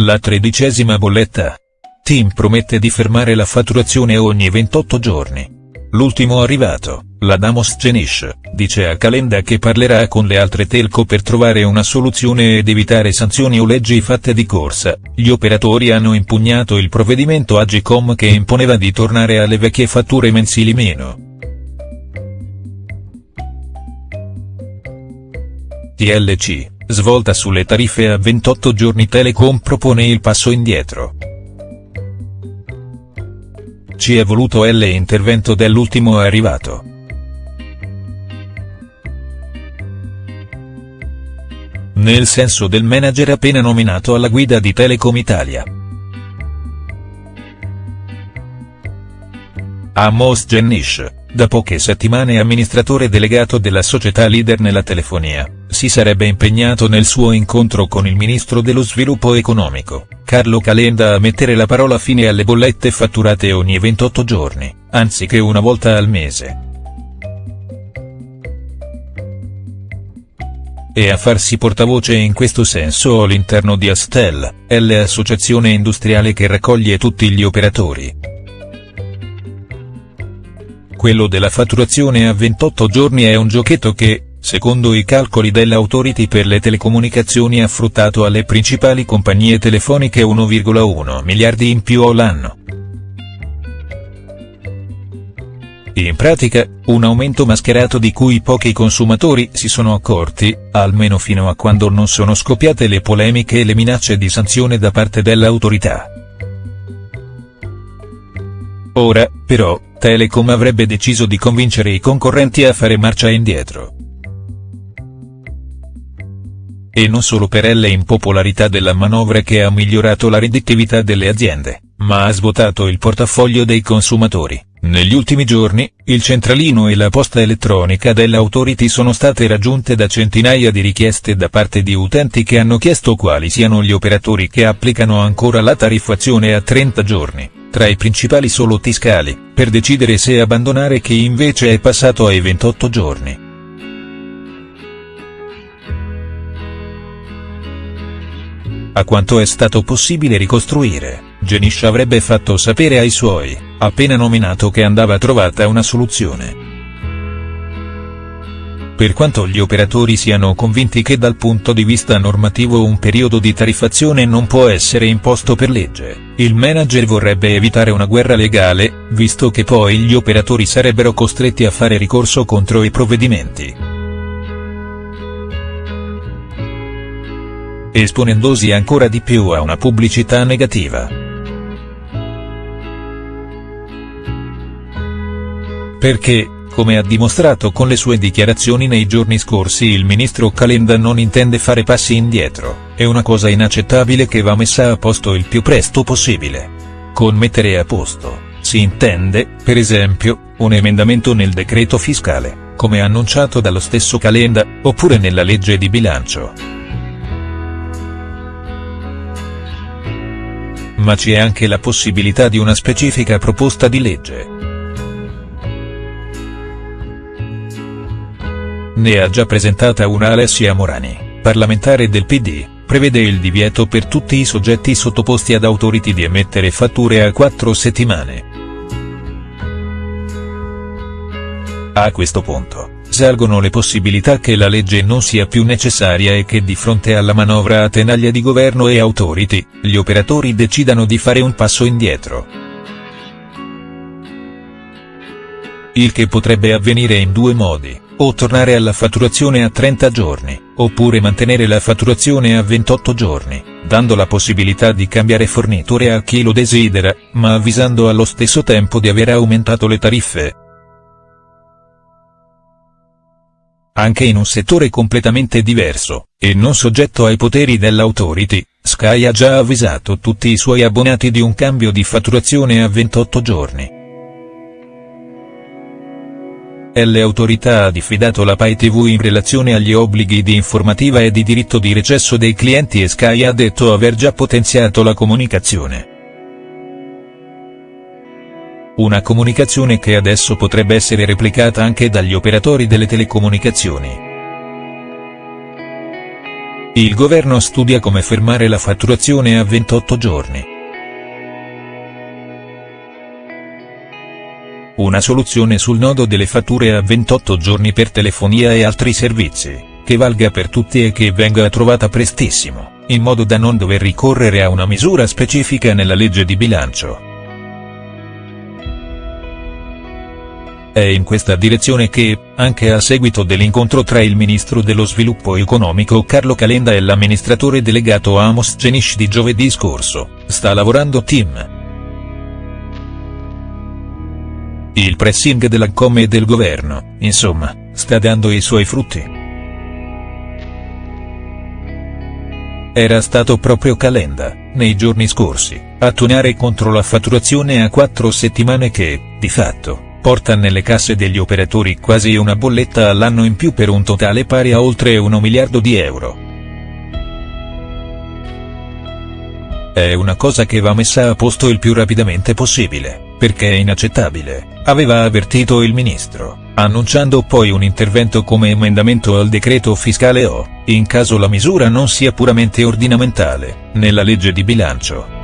la tredicesima bolletta. Team promette di fermare la fatturazione ogni 28 giorni. L'ultimo arrivato, la Damos Genish, dice a Calenda che parlerà con le altre telco per trovare una soluzione ed evitare sanzioni o leggi fatte di corsa. Gli operatori hanno impugnato il provvedimento Agicom che imponeva di tornare alle vecchie fatture mensili meno. TLC, svolta sulle tariffe a 28 giorni Telecom propone il passo indietro. Ci è voluto l'intervento dell'ultimo arrivato. Nel senso del manager appena nominato alla guida di Telecom Italia. Amos Gennish, da poche settimane amministratore delegato della società leader nella telefonia, si sarebbe impegnato nel suo incontro con il ministro dello sviluppo economico, Carlo Calenda a mettere la parola fine alle bollette fatturate ogni 28 giorni, anziché una volta al mese. e a farsi portavoce in questo senso all'interno di Astel, l'associazione industriale che raccoglie tutti gli operatori. Quello della fatturazione a 28 giorni è un giochetto che, secondo i calcoli dell'Autority per le telecomunicazioni ha fruttato alle principali compagnie telefoniche 1,1 miliardi in più all'anno. In pratica, un aumento mascherato di cui pochi consumatori si sono accorti, almeno fino a quando non sono scoppiate le polemiche e le minacce di sanzione da parte dell'autorità. Ora, però, Telecom avrebbe deciso di convincere i concorrenti a fare marcia indietro. E non solo per l'impopolarità della manovra che ha migliorato la redditività delle aziende, ma ha svuotato il portafoglio dei consumatori. Negli ultimi giorni, il centralino e la posta elettronica dell'Autority sono state raggiunte da centinaia di richieste da parte di utenti che hanno chiesto quali siano gli operatori che applicano ancora la tariffazione a 30 giorni, tra i principali solo Tiscali, per decidere se abbandonare chi invece è passato ai 28 giorni. A quanto è stato possibile ricostruire, Genish avrebbe fatto sapere ai suoi, appena nominato che andava trovata una soluzione. Per quanto gli operatori siano convinti che dal punto di vista normativo un periodo di tariffazione non può essere imposto per legge, il manager vorrebbe evitare una guerra legale, visto che poi gli operatori sarebbero costretti a fare ricorso contro i provvedimenti. esponendosi ancora di più a una pubblicità negativa. Perché, come ha dimostrato con le sue dichiarazioni nei giorni scorsi il ministro Calenda non intende fare passi indietro, è una cosa inaccettabile che va messa a posto il più presto possibile. Con mettere a posto, si intende, per esempio, un emendamento nel decreto fiscale, come annunciato dallo stesso Calenda, oppure nella legge di bilancio. ma c'è anche la possibilità di una specifica proposta di legge. Ne ha già presentata una Alessia Morani, parlamentare del PD, prevede il divieto per tutti i soggetti sottoposti ad autority di emettere fatture a quattro settimane. A questo punto, salgono le possibilità che la legge non sia più necessaria e che di fronte alla manovra a tenaglia di governo e autority, gli operatori decidano di fare un passo indietro. Il che potrebbe avvenire in due modi, o tornare alla fatturazione a 30 giorni, oppure mantenere la fatturazione a 28 giorni, dando la possibilità di cambiare fornitore a chi lo desidera, ma avvisando allo stesso tempo di aver aumentato le tariffe. anche in un settore completamente diverso, e non soggetto ai poteri dell'autority, Sky ha già avvisato tutti i suoi abbonati di un cambio di fatturazione a 28 giorni. L'autorità ha diffidato la Pai TV in relazione agli obblighi di informativa e di diritto di recesso dei clienti e Sky ha detto aver già potenziato la comunicazione. Una comunicazione che adesso potrebbe essere replicata anche dagli operatori delle telecomunicazioni. Il governo studia come fermare la fatturazione a 28 giorni. Una soluzione sul nodo delle fatture a 28 giorni per telefonia e altri servizi, che valga per tutti e che venga trovata prestissimo, in modo da non dover ricorrere a una misura specifica nella legge di bilancio. È in questa direzione che, anche a seguito dell'incontro tra il ministro dello sviluppo economico Carlo Calenda e l'amministratore delegato Amos Genish di giovedì scorso, sta lavorando Tim. Il pressing della Com e del governo, insomma, sta dando i suoi frutti. Era stato proprio Calenda, nei giorni scorsi, a tuonare contro la fatturazione a quattro settimane che, di fatto, porta nelle casse degli operatori quasi una bolletta all'anno in più per un totale pari a oltre 1 miliardo di euro. È una cosa che va messa a posto il più rapidamente possibile, perché è inaccettabile, aveva avvertito il ministro, annunciando poi un intervento come emendamento al decreto fiscale o, in caso la misura non sia puramente ordinamentale, nella legge di bilancio.